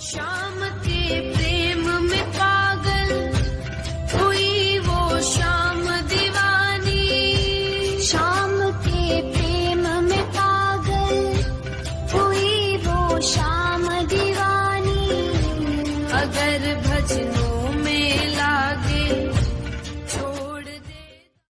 श्याम के प्रेम में पागल, हुई वो शाम दीवानी। शाम के प्रेम में पागल, हुई वो शाम दीवानी। अगर भजनों